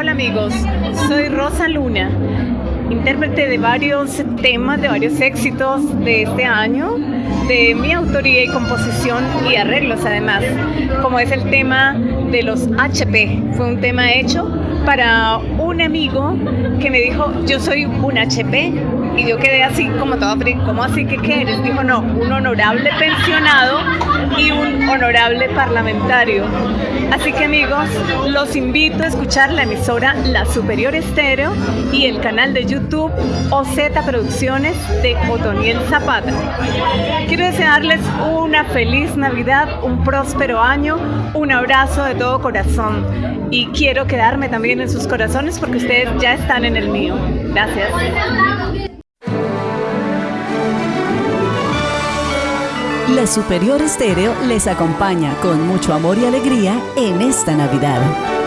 Hola amigos, soy Rosa Luna, intérprete de varios temas, de varios éxitos de este año, de mi autoría y composición y arreglos además, como es el tema de los HP. Fue un tema hecho para un amigo que me dijo, yo soy un HP. Y yo quedé así como todo frío, ¿cómo así que qué eres? Dijo, no, un honorable pensionado y un honorable parlamentario. Así que amigos, los invito a escuchar la emisora La Superior Estéreo y el canal de YouTube OZ Producciones de Otoniel Zapata. Quiero desearles una feliz Navidad, un próspero año, un abrazo de todo corazón y quiero quedarme también en sus corazones porque ustedes ya están en el mío. Gracias. La Superior Estéreo les acompaña con mucho amor y alegría en esta Navidad.